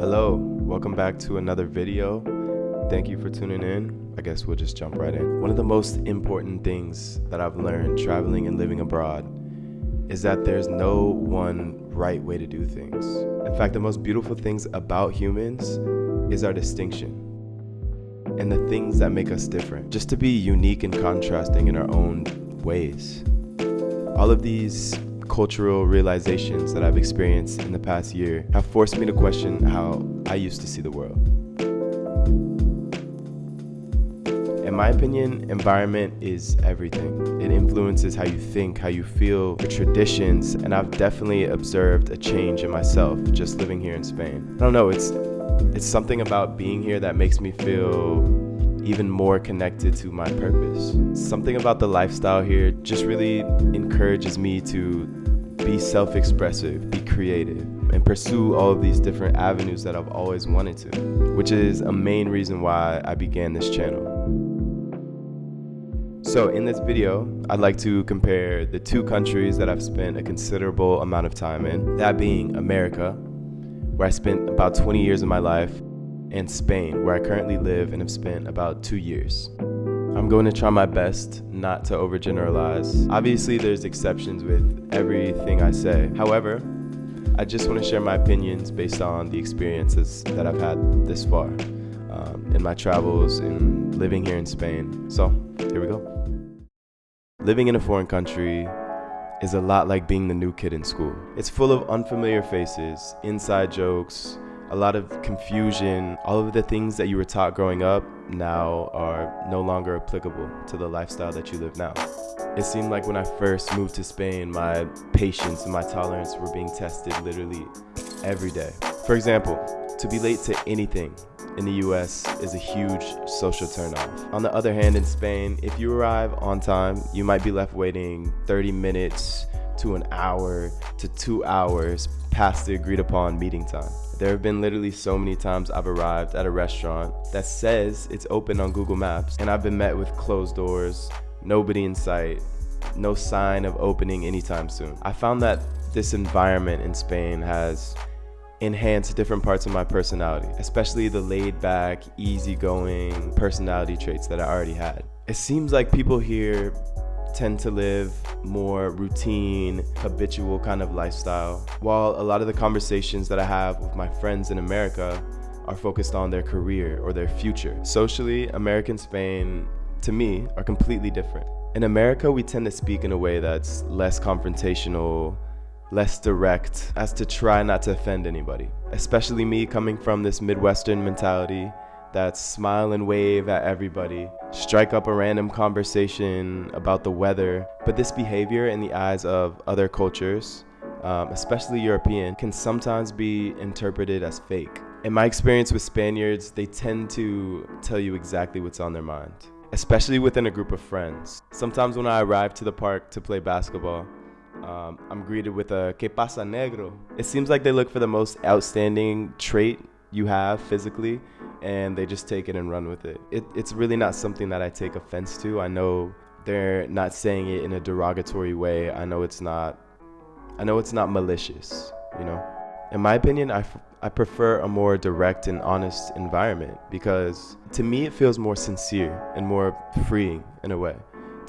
Hello, welcome back to another video. Thank you for tuning in. I guess we'll just jump right in. One of the most important things that I've learned traveling and living abroad is that there's no one right way to do things. In fact, the most beautiful things about humans is our distinction and the things that make us different. Just to be unique and contrasting in our own ways. All of these cultural realizations that I've experienced in the past year have forced me to question how I used to see the world. In my opinion, environment is everything. It influences how you think, how you feel, your traditions, and I've definitely observed a change in myself just living here in Spain. I don't know, it's it's something about being here that makes me feel even more connected to my purpose. Something about the lifestyle here just really encourages me to be self-expressive, be creative, and pursue all of these different avenues that I've always wanted to, which is a main reason why I began this channel. So in this video, I'd like to compare the two countries that I've spent a considerable amount of time in, that being America, where I spent about 20 years of my life, and Spain, where I currently live and have spent about two years. I'm going to try my best not to overgeneralize. Obviously, there's exceptions with everything I say. However, I just want to share my opinions based on the experiences that I've had this far um, in my travels and living here in Spain. So, here we go. Living in a foreign country is a lot like being the new kid in school. It's full of unfamiliar faces, inside jokes, a lot of confusion. All of the things that you were taught growing up now are no longer applicable to the lifestyle that you live now. It seemed like when I first moved to Spain, my patience and my tolerance were being tested literally every day. For example, to be late to anything in the US is a huge social turnoff. On the other hand, in Spain, if you arrive on time, you might be left waiting 30 minutes to an hour to two hours past the agreed upon meeting time. There have been literally so many times I've arrived at a restaurant that says it's open on Google Maps and I've been met with closed doors, nobody in sight, no sign of opening anytime soon. I found that this environment in Spain has enhanced different parts of my personality, especially the laid back, easygoing personality traits that I already had. It seems like people here tend to live more routine, habitual kind of lifestyle, while a lot of the conversations that I have with my friends in America are focused on their career or their future. Socially, America and Spain, to me, are completely different. In America, we tend to speak in a way that's less confrontational, less direct, as to try not to offend anybody. Especially me coming from this Midwestern mentality that smile and wave at everybody, strike up a random conversation about the weather. But this behavior in the eyes of other cultures, um, especially European, can sometimes be interpreted as fake. In my experience with Spaniards, they tend to tell you exactly what's on their mind, especially within a group of friends. Sometimes when I arrive to the park to play basketball, um, I'm greeted with a que pasa negro. It seems like they look for the most outstanding trait you have physically and they just take it and run with it. it. It's really not something that I take offense to. I know they're not saying it in a derogatory way. I know it's not I know it's not malicious, you know. In my opinion, I, I prefer a more direct and honest environment because to me it feels more sincere and more freeing in a way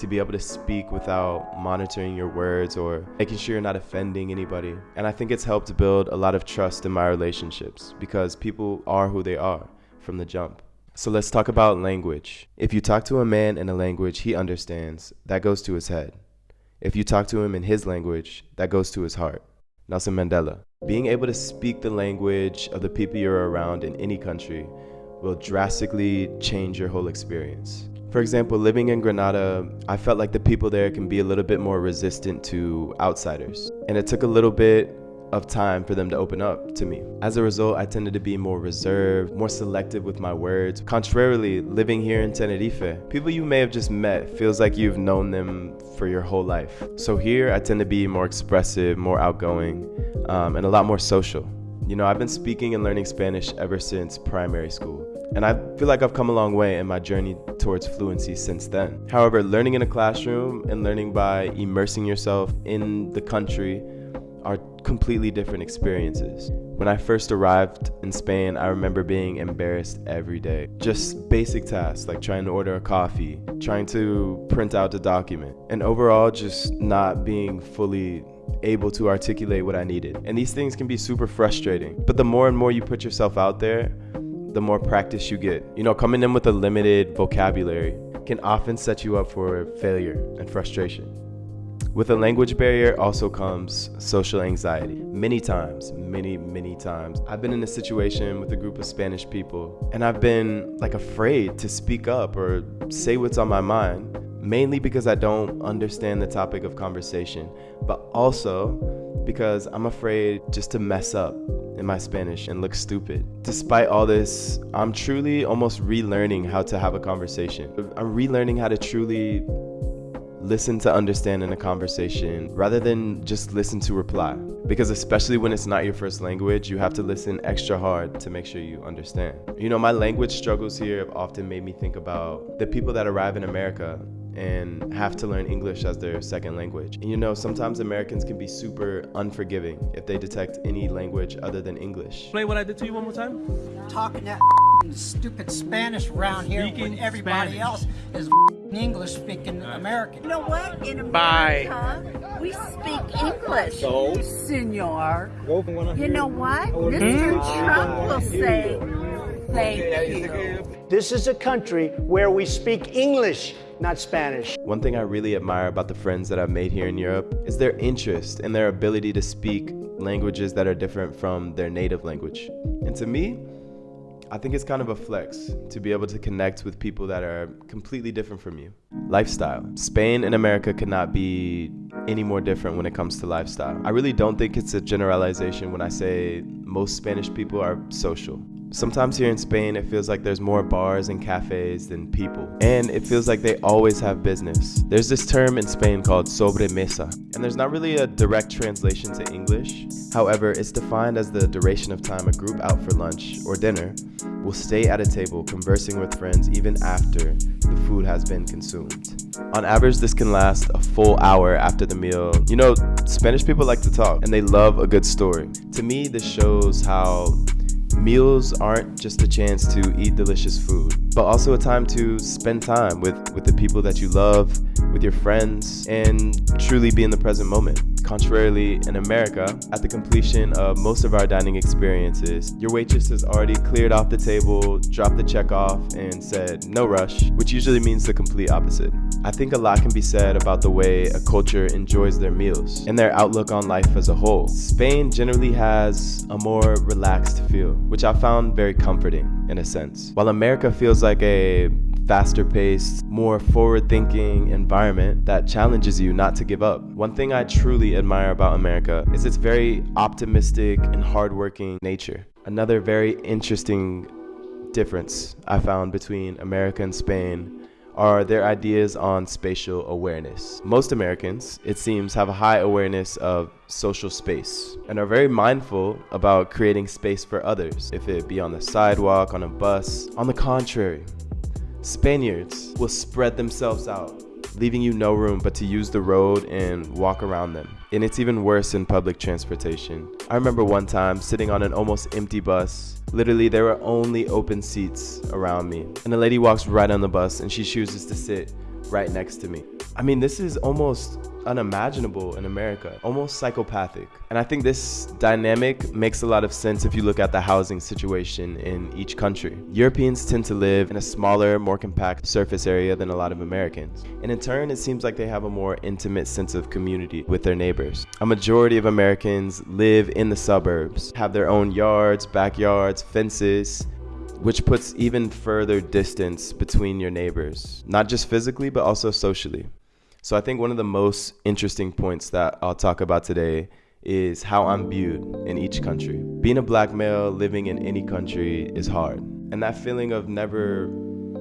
to be able to speak without monitoring your words or making sure you're not offending anybody. And I think it's helped build a lot of trust in my relationships because people are who they are from the jump. So let's talk about language. If you talk to a man in a language he understands, that goes to his head. If you talk to him in his language, that goes to his heart. Nelson Mandela. Being able to speak the language of the people you're around in any country will drastically change your whole experience. For example, living in Granada, I felt like the people there can be a little bit more resistant to outsiders. And it took a little bit of time for them to open up to me. As a result, I tended to be more reserved, more selective with my words. Contrarily, living here in Tenerife, people you may have just met feels like you've known them for your whole life. So here, I tend to be more expressive, more outgoing, um, and a lot more social. You know, I've been speaking and learning Spanish ever since primary school. And I feel like I've come a long way in my journey towards fluency since then. However, learning in a classroom and learning by immersing yourself in the country are completely different experiences. When I first arrived in Spain, I remember being embarrassed every day. Just basic tasks like trying to order a coffee, trying to print out a document, and overall just not being fully able to articulate what I needed. And these things can be super frustrating. But the more and more you put yourself out there, the more practice you get. You know, coming in with a limited vocabulary can often set you up for failure and frustration. With a language barrier also comes social anxiety. Many times, many, many times, I've been in a situation with a group of Spanish people and I've been like afraid to speak up or say what's on my mind, mainly because I don't understand the topic of conversation, but also because I'm afraid just to mess up in my Spanish and look stupid. Despite all this, I'm truly almost relearning how to have a conversation. I'm relearning how to truly listen to understand in a conversation rather than just listen to reply. Because especially when it's not your first language, you have to listen extra hard to make sure you understand. You know, my language struggles here have often made me think about the people that arrive in America and have to learn English as their second language. And you know, sometimes Americans can be super unforgiving if they detect any language other than English. Play what I did to you one more time. Talking that stupid Spanish around here Speaking when everybody Spanish. else is English speaking American. You know what? In Bye. America, we speak English. So? Senor. You You know what? Mr. Trump will say, thank you. This is a country where we speak English, not Spanish. One thing I really admire about the friends that I've made here in Europe is their interest and their ability to speak languages that are different from their native language. And to me, I think it's kind of a flex to be able to connect with people that are completely different from you. Lifestyle. Spain and America could not be any more different when it comes to lifestyle. I really don't think it's a generalization when I say most Spanish people are social. Sometimes here in Spain, it feels like there's more bars and cafes than people. And it feels like they always have business. There's this term in Spain called sobremesa, and there's not really a direct translation to English. However, it's defined as the duration of time a group out for lunch or dinner will stay at a table conversing with friends even after the food has been consumed. On average, this can last a full hour after the meal. You know, Spanish people like to talk and they love a good story. To me, this shows how meals aren't just a chance to eat delicious food, but also a time to spend time with, with the people that you love, with your friends, and truly be in the present moment. Contrarily, in America, at the completion of most of our dining experiences, your waitress has already cleared off the table, dropped the check off, and said, no rush, which usually means the complete opposite. I think a lot can be said about the way a culture enjoys their meals and their outlook on life as a whole. Spain generally has a more relaxed feel, which I found very comforting in a sense. While America feels like a faster paced, more forward thinking environment that challenges you not to give up. One thing I truly admire about America is its very optimistic and hardworking nature. Another very interesting difference I found between America and Spain are their ideas on spatial awareness. Most Americans, it seems, have a high awareness of social space and are very mindful about creating space for others, if it be on the sidewalk, on a bus. On the contrary, Spaniards will spread themselves out, leaving you no room but to use the road and walk around them. And it's even worse in public transportation. I remember one time sitting on an almost empty bus. Literally, there were only open seats around me. And a lady walks right on the bus and she chooses to sit right next to me. I mean, this is almost unimaginable in America, almost psychopathic. And I think this dynamic makes a lot of sense if you look at the housing situation in each country. Europeans tend to live in a smaller, more compact surface area than a lot of Americans. And in turn, it seems like they have a more intimate sense of community with their neighbors. A majority of Americans live in the suburbs, have their own yards, backyards, fences, which puts even further distance between your neighbors, not just physically, but also socially. So I think one of the most interesting points that I'll talk about today is how I'm viewed in each country. Being a black male living in any country is hard. And that feeling of never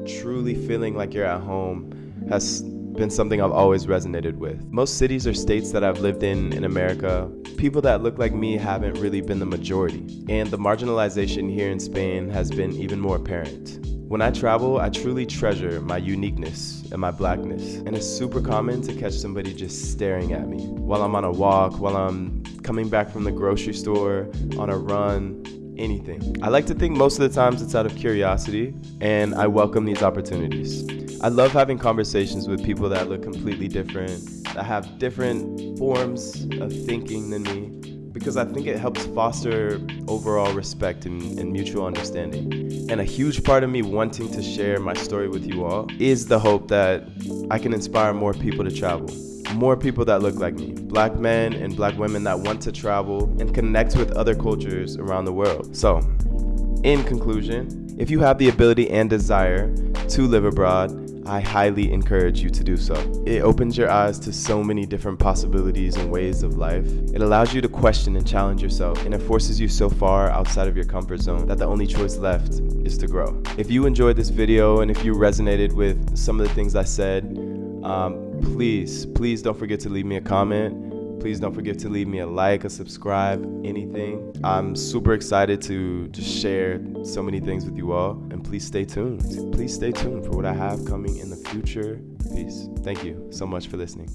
truly feeling like you're at home has been something I've always resonated with. Most cities or states that I've lived in in America, people that look like me haven't really been the majority, and the marginalization here in Spain has been even more apparent. When I travel, I truly treasure my uniqueness and my blackness, and it's super common to catch somebody just staring at me while I'm on a walk, while I'm coming back from the grocery store, on a run, anything. I like to think most of the times it's out of curiosity, and I welcome these opportunities. I love having conversations with people that look completely different, that have different forms of thinking than me, because I think it helps foster overall respect and, and, mutual understanding. And a huge part of me wanting to share my story with you all is the hope that I can inspire more people to travel. More people that look like me, black men and black women that want to travel and connect with other cultures around the world. So, in conclusion, if you have the ability and desire to live abroad, I highly encourage you to do so. It opens your eyes to so many different possibilities and ways of life. It allows you to question and challenge yourself, and it forces you so far outside of your comfort zone that the only choice left is to grow. If you enjoyed this video and if you resonated with some of the things I said, um, please, please don't forget to leave me a comment Please don't forget to leave me a like, a subscribe, anything. I'm super excited to just share so many things with you all. And please stay tuned. Please stay tuned for what I have coming in the future. Peace. Thank you so much for listening.